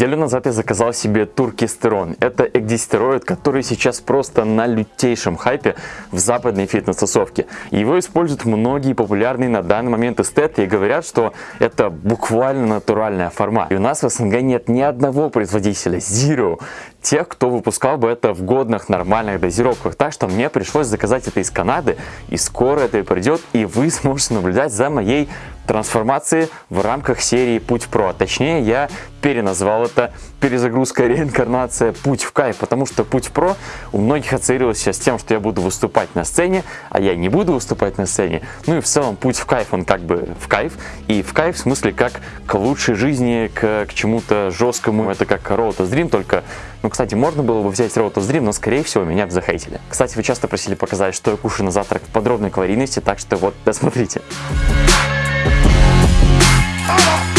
Неделю назад я заказал себе туркистерон. Это экдистероид, который сейчас просто на лютейшем хайпе в западной фитнес-тусовке. Его используют многие популярные на данный момент эстеты и говорят, что это буквально натуральная форма. И у нас в СНГ нет ни одного производителя, zero, тех, кто выпускал бы это в годных нормальных дозировках. Так что мне пришлось заказать это из Канады, и скоро это придет, и вы сможете наблюдать за моей трансформации в рамках серии Путь Про. Точнее, я переназвал это перезагрузка, реинкарнация, путь в кайф, потому что путь про у многих ассоциировался с тем, что я буду выступать на сцене, а я не буду выступать на сцене. Ну и в целом путь в кайф, он как бы в кайф, и в кайф в смысле как к лучшей жизни, к, к чему-то жесткому, это как Road to Dream, только, ну, кстати, можно было бы взять Road to Dream, но, скорее всего, меня бы захейтили. Кстати, вы часто просили показать, что я кушаю на завтрак в подробной калорийности, так что вот, досмотрите. Ну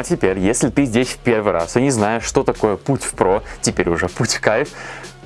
а теперь, если ты здесь в первый раз и не знаешь, что такое путь в про, теперь уже путь в кайф,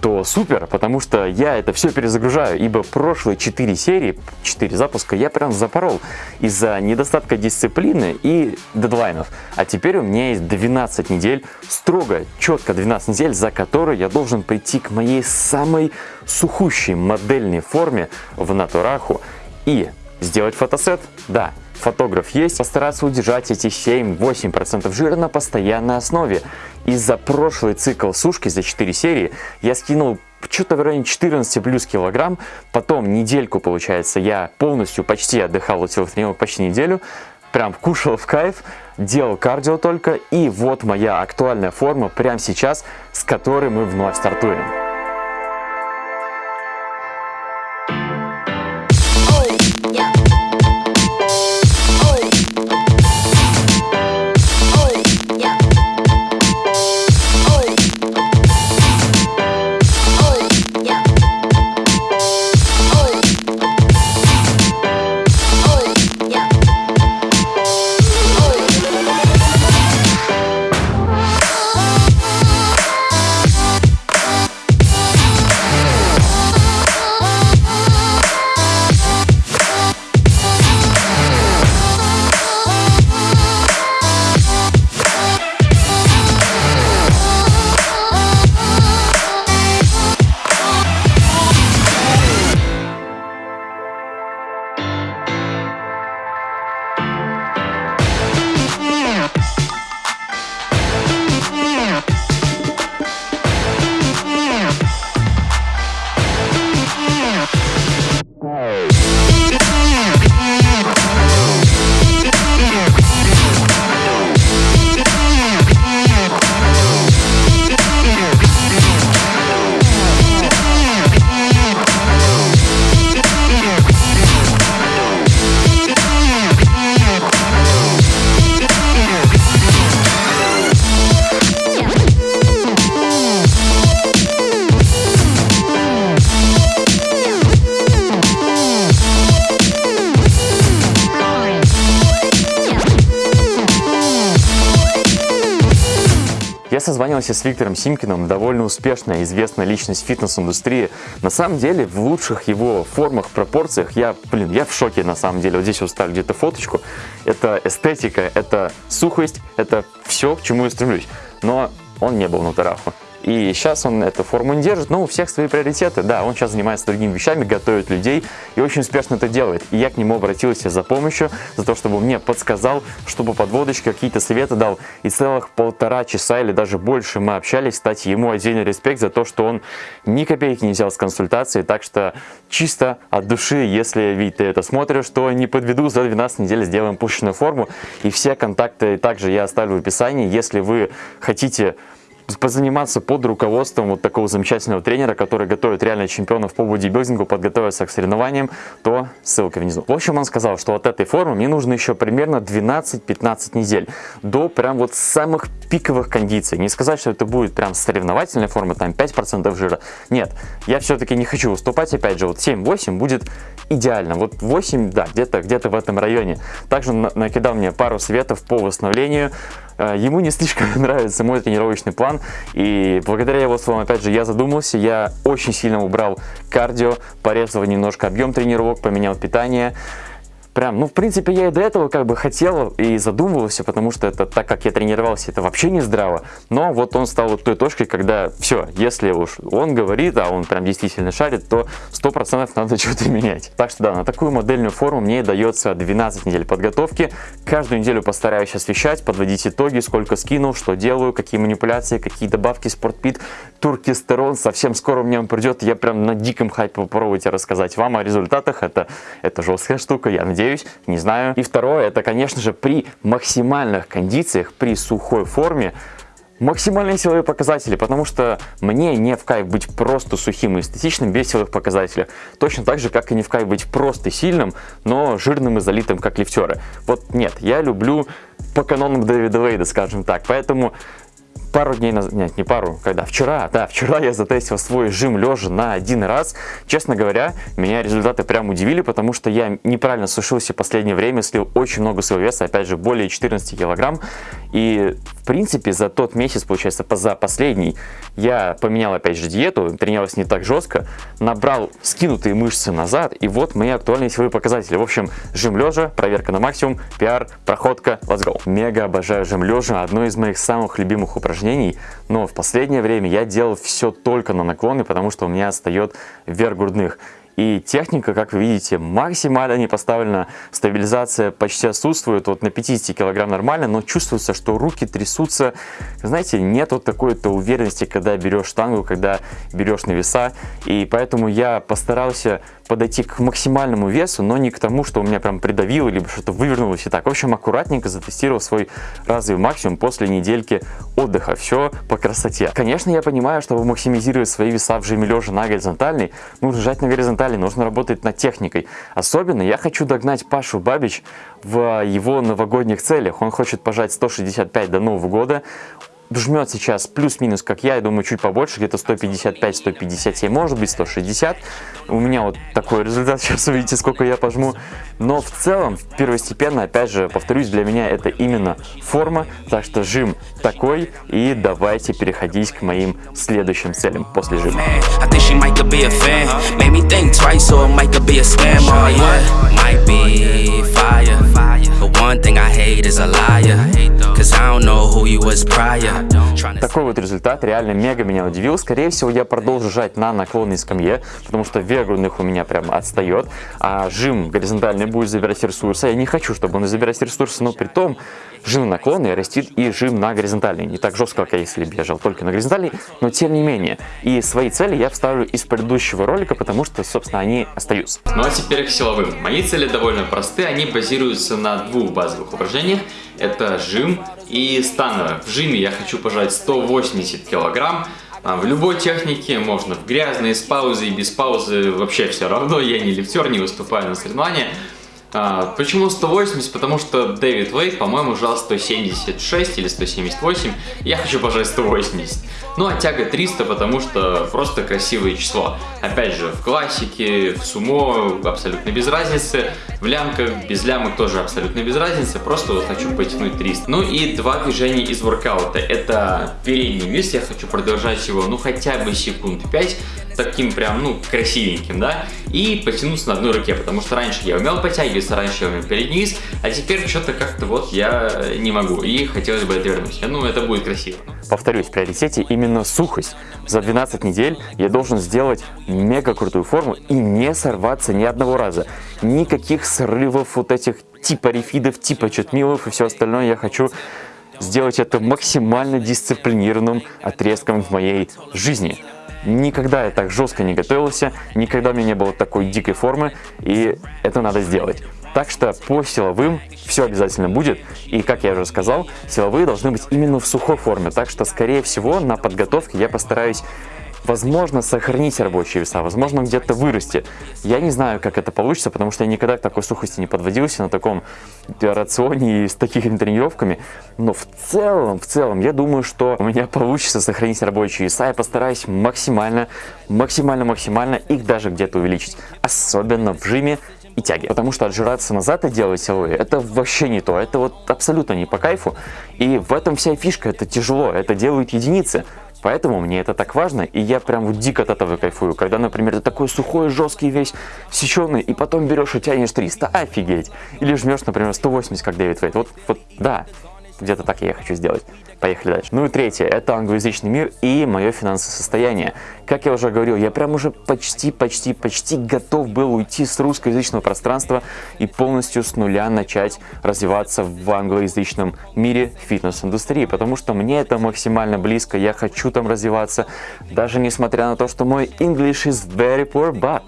то супер, потому что я это все перезагружаю, ибо прошлые 4 серии, 4 запуска я прям запорол из-за недостатка дисциплины и дедлайнов. А теперь у меня есть 12 недель, строго, четко 12 недель, за которые я должен прийти к моей самой сухущей модельной форме в натураху и сделать фотосет, да, фотограф есть, постараться удержать эти 7-8% жира на постоянной основе. И за прошлый цикл сушки, за 4 серии, я скинул что-то в районе 14 плюс килограмм. Потом недельку, получается, я полностью почти отдыхал от силовых тренировок почти неделю. Прям кушал в кайф, делал кардио только. И вот моя актуальная форма прямо сейчас, с которой мы вновь стартуем. Созванивался с Виктором Симкиным, довольно успешная, известная личность фитнес-индустрии. На самом деле, в лучших его формах, пропорциях, я, блин, я в шоке на самом деле. Вот здесь вот где-то фоточку. Это эстетика, это сухость, это все, к чему я стремлюсь. Но он не был на тарафу. И сейчас он эту форму не держит, но у всех свои приоритеты. Да, он сейчас занимается другими вещами, готовит людей и очень успешно это делает. И я к нему обратился за помощью, за то, чтобы мне подсказал, чтобы подводочки, какие-то советы дал. И целых полтора часа или даже больше мы общались. Кстати, ему отдельный респект за то, что он ни копейки не взял с консультации. Так что чисто от души, если, Вить, ты это смотришь, то не подведу, за 12 недель сделаем пушечную форму. И все контакты также я оставлю в описании. Если вы хотите позаниматься под руководством вот такого замечательного тренера, который готовит реально чемпионов по бодибилдингу, подготовиться к соревнованиям, то ссылка внизу. В общем, он сказал, что от этой формы мне нужно еще примерно 12-15 недель до прям вот самых пиковых кондиций. Не сказать, что это будет прям соревновательная форма, там 5% жира. Нет, я все-таки не хочу выступать, опять же, вот 7-8 будет идеально. Вот 8, да, где-то где, -то, в этом районе. Также накидал мне пару советов по восстановлению. Э, ему не слишком нравится мой тренировочный план, и благодаря его словам, опять же, я задумался, я очень сильно убрал кардио, порезал немножко объем тренировок, поменял питание, Прям, ну, в принципе, я и до этого как бы хотел и задумывался, потому что это, так как я тренировался, это вообще не здраво. Но вот он стал вот той точкой, когда все, если уж он говорит, а он прям действительно шарит, то 100% надо что-то менять. Так что да, на такую модельную форму мне дается 12 недель подготовки. Каждую неделю постараюсь освещать, подводить итоги, сколько скинул, что делаю, какие манипуляции, какие добавки, спортпит, туркистерон. Совсем скоро меня он придет, я прям на диком хайпе попробуйте рассказать вам о результатах. Это, это жесткая штука, я надеюсь надеюсь, не знаю. И второе, это, конечно же, при максимальных кондициях, при сухой форме, максимальные силовые показатели, потому что мне не в кайф быть просто сухим и эстетичным без силовых показателей. Точно так же, как и не в кайф быть просто сильным, но жирным и залитым, как лифтеры. Вот нет, я люблю по канонам Дэвида Вейда, скажем так. Поэтому пару дней назад, нет, не пару, когда, вчера, да, вчера я затестил свой жим лежа на один раз. Честно говоря, меня результаты прям удивили, потому что я неправильно сушился в последнее время, слил очень много своего веса, опять же, более 14 килограмм. И, в принципе, за тот месяц, получается, за последний, я поменял, опять же, диету, тренировался не так жестко, набрал скинутые мышцы назад, и вот мои актуальные силовые показатели. В общем, жим лежа, проверка на максимум, пиар, проходка, let's go. Мега обожаю жим лежа, одно из моих самых любимых упражнений упражнений, но в последнее время я делал все только на наклоны, потому что у меня отстает вверх грудных. И техника, как вы видите, максимально не поставлена, стабилизация почти отсутствует, вот на 50 килограмм нормально, но чувствуется, что руки трясутся, знаете, нет вот такой-то уверенности, когда берешь штангу, когда берешь на веса, и поэтому я постарался подойти к максимальному весу, но не к тому, что у меня прям придавило, либо что-то вывернулось и так. В общем, аккуратненько затестировал свой разовый максимум после недельки отдыха. Все по красоте. Конечно, я понимаю, чтобы максимизировать свои веса в жиме лежа на горизонтальный, нужно жать на горизонтали, нужно работать над техникой. Особенно я хочу догнать Пашу Бабич в его новогодних целях. Он хочет пожать 165 до Нового года жмет сейчас плюс-минус, как я, я думаю, чуть побольше, где-то 155-157, может быть 160. У меня вот такой результат, сейчас увидите, сколько я пожму. Но в целом, первостепенно, опять же, повторюсь, для меня это именно форма, так что жим такой, и давайте переходить к моим следующим целям после жима. One thing I hate is a liar Cause I don't know who you was prior Такой вот результат реально мега меня удивил. Скорее всего, я продолжу жать на наклонной скамье, потому что вес у меня прям отстает, а жим горизонтальный будет забирать ресурсы. Я не хочу, чтобы он забирать ресурсы, но при том жим наклонный растит и жим на горизонтальный. Не так жестко, как если бы я жал только на горизонтальный, но тем не менее. И свои цели я вставлю из предыдущего ролика, потому что, собственно, они остаются. Ну а теперь к силовым. Мои цели довольно просты, они базируются на двух базовых упражнениях. Это жим и становое. В жиме я хочу пожать 180 килограмм. А в любой технике можно в грязные, с паузой, без паузы, вообще все равно. Я не лифтер, не выступаю на соревнованиях. А, почему 180? Потому что Дэвид Вейт, по-моему, жал 176 или 178. Я хочу пожать 180. Ну а тяга 300, потому что просто красивое число. Опять же, в классике, в сумо абсолютно без разницы. В лямках, без лямок тоже абсолютно без разницы. Просто вот хочу потянуть 300. Ну и два движения из воркаута. Это передний вес, я хочу продолжать его, ну хотя бы секунд 5 таким прям, ну, красивеньким, да, и потянуться на одной руке, потому что раньше я умел подтягиваться, раньше перед низ, а теперь что-то как-то вот я не могу, и хотелось бы это вернуть. Ну, это будет красиво. Повторюсь, в приоритете именно сухость. За 12 недель я должен сделать мега крутую форму и не сорваться ни одного раза. Никаких срывов вот этих типа рефидов, типа чутмилов и все остальное я хочу сделать это максимально дисциплинированным отрезком в моей жизни. Никогда я так жестко не готовился, никогда у меня не было такой дикой формы, и это надо сделать. Так что по силовым все обязательно будет. И, как я уже сказал, силовые должны быть именно в сухой форме. Так что, скорее всего, на подготовке я постараюсь возможно, сохранить рабочие веса, возможно, где-то вырасти. Я не знаю, как это получится, потому что я никогда к такой сухости не подводился на таком рационе и с такими тренировками. Но в целом, в целом, я думаю, что у меня получится сохранить рабочие веса. Я постараюсь максимально, максимально, максимально их даже где-то увеличить. Особенно в жиме и тяги. Потому что отжираться назад и делать силовые, это вообще не то. Это вот абсолютно не по кайфу. И в этом вся фишка, это тяжело, это делают единицы. Поэтому мне это так важно, и я прям вот дико от этого кайфую. Когда, например, ты такой сухой, жесткий, весь сеченый, и потом берешь и тянешь 300, офигеть. Или жмешь, например, 180, как Дэвид Вейт. Вот, вот, да, где-то так я хочу сделать. Поехали дальше. Ну и третье, это англоязычный мир и мое финансовое состояние. Как я уже говорил, я прям уже почти, почти, почти готов был уйти с русскоязычного пространства и полностью с нуля начать развиваться в англоязычном мире фитнес-индустрии, потому что мне это максимально близко, я хочу там развиваться, даже несмотря на то, что мой English is very poor, but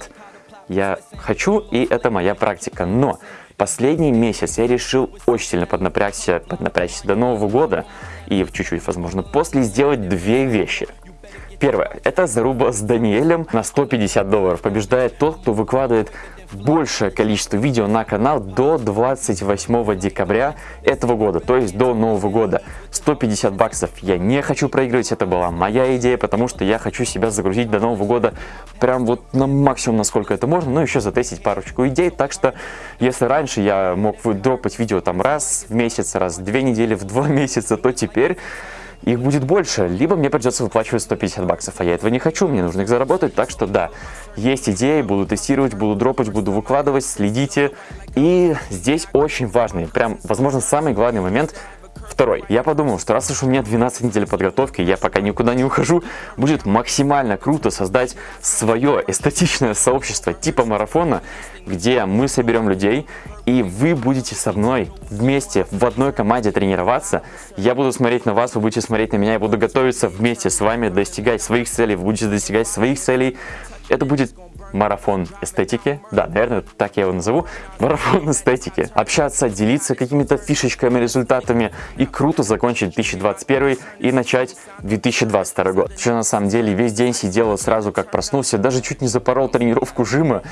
я хочу, и это моя практика. Но последний месяц я решил очень сильно поднапрячься, поднапрячься до Нового года и чуть-чуть, возможно, после сделать две вещи. Первое. Это заруба с Даниэлем на 150 долларов. Побеждает тот, кто выкладывает большее количество видео на канал до 28 декабря этого года, то есть до Нового года. 150 баксов я не хочу проигрывать, это была моя идея, потому что я хочу себя загрузить до Нового года прям вот на максимум, насколько это можно, ну еще затестить парочку идей, так что если раньше я мог дропать видео там раз в месяц, раз в две недели, в два месяца, то теперь их будет больше, либо мне придется выплачивать 150 баксов, а я этого не хочу, мне нужно их заработать, так что да, есть идеи, буду тестировать, буду дропать, буду выкладывать, следите. И здесь очень важный, прям, возможно, самый главный момент – Второй. Я подумал, что раз уж у меня 12 недель подготовки, я пока никуда не ухожу, будет максимально круто создать свое эстетичное сообщество типа марафона, где мы соберем людей, и вы будете со мной вместе в одной команде тренироваться. Я буду смотреть на вас, вы будете смотреть на меня, я буду готовиться вместе с вами, достигать своих целей, вы будете достигать своих целей. Это будет марафон эстетики. Да, наверное, так я его назову. Марафон эстетики. Общаться, делиться какими-то фишечками, результатами. И круто закончить 2021 и начать 2022 год. Что на самом деле весь день сидел сразу как проснулся. Даже чуть не запорол тренировку жима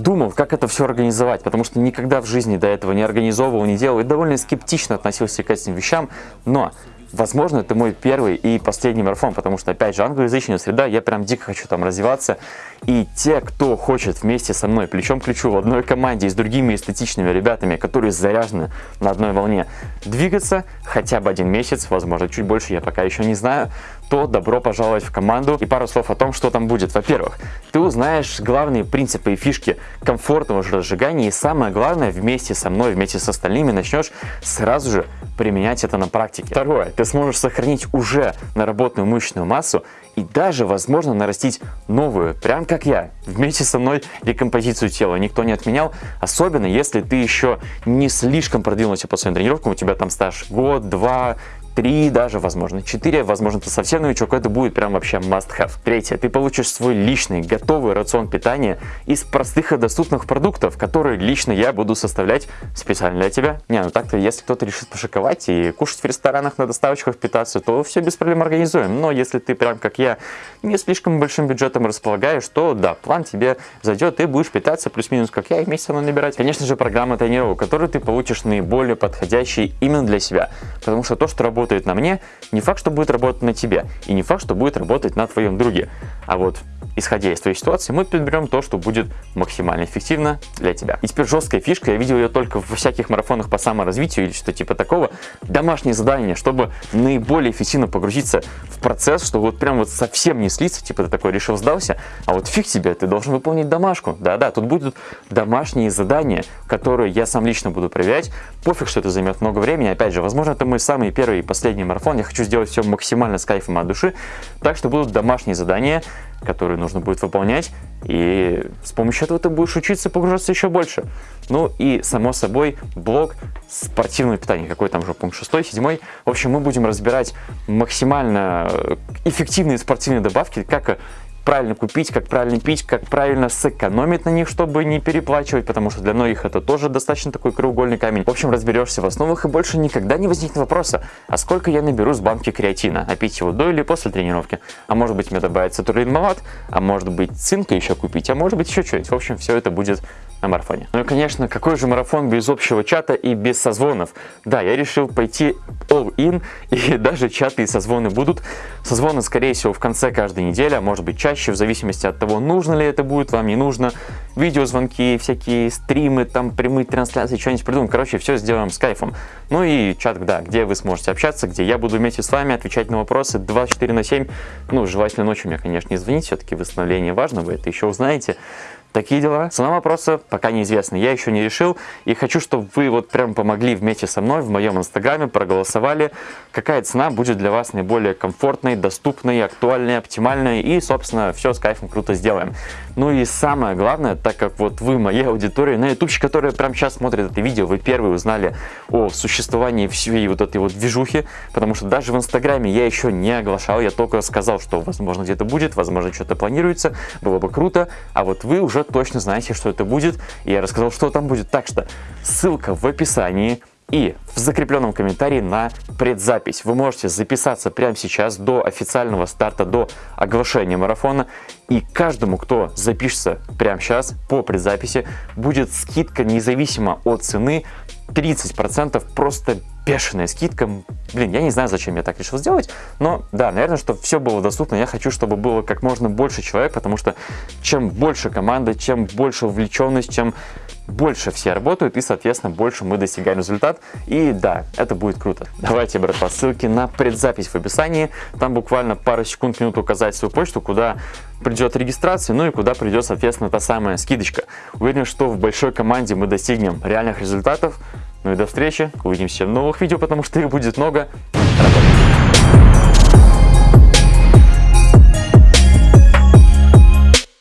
думал, как это все организовать, потому что никогда в жизни до этого не организовывал, не делал и довольно скептично относился к этим вещам, но Возможно, это мой первый и последний марафон, потому что, опять же, англоязычная среда, я прям дико хочу там развиваться. И те, кто хочет вместе со мной, плечом к плечу, в одной команде и с другими эстетичными ребятами, которые заряжены на одной волне, двигаться хотя бы один месяц, возможно, чуть больше, я пока еще не знаю, то добро пожаловать в команду. И пару слов о том, что там будет. Во-первых, ты узнаешь главные принципы и фишки комфортного разжигания. И самое главное, вместе со мной, вместе с остальными начнешь сразу же применять это на практике. Второе, ты сможешь сохранить уже наработанную мышечную массу и даже, возможно, нарастить новую, прям как я, вместе со мной рекомпозицию тела. Никто не отменял, особенно если ты еще не слишком продвинулся по своим тренировкам, у тебя там стаж год, два, 3 даже, возможно 4, возможно ты совсем новичок, это будет прям вообще must have. Третье, ты получишь свой личный готовый рацион питания из простых и доступных продуктов, которые лично я буду составлять специально для тебя. Не, ну так-то, если кто-то решит пошиковать и кушать в ресторанах на доставочках питаться, то все без проблем организуем. Но если ты прям как я не слишком большим бюджетом располагаешь, то да, план тебе зайдет, ты будешь питаться плюс-минус как я и вместе со набирать. Конечно же, программа тренировок, которую ты получишь наиболее подходящие именно для себя. Потому что то, что работает работает на мне, не факт, что будет работать на тебе, и не факт, что будет работать на твоем друге. А вот исходя из твоей ситуации, мы подберем то, что будет максимально эффективно для тебя. И теперь жесткая фишка, я видел ее только во всяких марафонах по саморазвитию или что типа такого, домашнее задание, чтобы наиболее эффективно погрузиться в процесс, чтобы вот прям вот совсем не слиться, типа ты такой решил сдался, а вот фиг тебе, ты должен выполнить домашку. Да-да, тут будут домашние задания, которые я сам лично буду проверять, пофиг, что это займет много времени, опять же, возможно, это мой самый первый и последний марафон, я хочу сделать все максимально с кайфом от души, так что будут домашние задания, которые нужно будет выполнять, и с помощью этого ты будешь учиться погружаться еще больше. Ну и, само собой, блок спортивного питания, какой там уже пункт 6, 7. В общем, мы будем разбирать максимально эффективные спортивные добавки, как правильно купить, как правильно пить, как правильно сэкономить на них, чтобы не переплачивать, потому что для многих это тоже достаточно такой краеугольный камень. В общем, разберешься в основах и больше никогда не возникнет вопроса, а сколько я наберу с банки креатина, а пить его до или после тренировки, а может быть мне добавится турлинмалат, а может быть цинка еще купить, а может быть еще что-нибудь. В общем, все это будет на марафоне. Ну и, конечно, какой же марафон без общего чата и без созвонов? Да, я решил пойти all in, и даже чаты и созвоны будут. Созвоны, скорее всего, в конце каждой недели, а может быть чаще, в зависимости от того, нужно ли это будет, вам не нужно. Видеозвонки, всякие стримы, там прямые трансляции, что-нибудь придумаем. Короче, все сделаем с кайфом. Ну и чат, да, где вы сможете общаться, где я буду вместе с вами отвечать на вопросы 24 на 7. Ну, желательно ночью мне, конечно, не звонить, все-таки восстановление важно, вы это еще узнаете. Такие дела. Цена вопроса пока неизвестна, я еще не решил. И хочу, чтобы вы вот прям помогли вместе со мной в моем инстаграме, проголосовали, какая цена будет для вас наиболее комфортной, доступной, актуальной, оптимальной. И, собственно, все с кайфом круто сделаем. Ну и самое главное, так как вот вы, моя аудитория на ютубчик, которая прямо сейчас смотрит это видео, вы первые узнали о существовании всей вот этой вот движухи, потому что даже в инстаграме я еще не оглашал, я только сказал, что возможно где-то будет, возможно что-то планируется, было бы круто, а вот вы уже точно знаете, что это будет, и я рассказал, что там будет. Так что ссылка в описании, и в закрепленном комментарии на предзапись. Вы можете записаться прямо сейчас до официального старта, до оглашения марафона. И каждому, кто запишется прямо сейчас по предзаписи, будет скидка независимо от цены 30%, просто бешеная скидка. Блин, я не знаю, зачем я так решил сделать, но да, наверное, чтобы все было доступно, я хочу, чтобы было как можно больше человек, потому что чем больше команда, чем больше вовлеченность, чем больше все работают и, соответственно, больше мы достигаем результат. И да, это будет круто. Давайте, брат, по ссылке на предзапись в описании. Там буквально пару секунд, минут указать свою почту, куда придет регистрация, ну и куда придет, соответственно, та самая скидочка. Уверен, что в большой команде мы достигнем реальных результатов. Ну и до встречи, увидимся в новых видео, потому что их будет много. Работаем!